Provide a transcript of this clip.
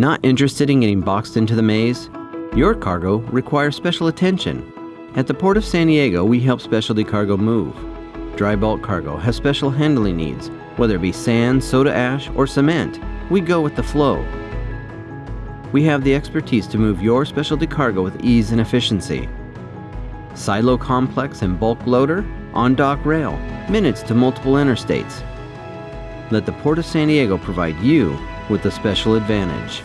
Not interested in getting boxed into the maze? Your cargo requires special attention. At the Port of San Diego, we help specialty cargo move. Dry bulk cargo has special handling needs, whether it be sand, soda ash, or cement. We go with the flow. We have the expertise to move your specialty cargo with ease and efficiency. Silo complex and bulk loader, on dock rail, minutes to multiple interstates. Let the Port of San Diego provide you with a special advantage.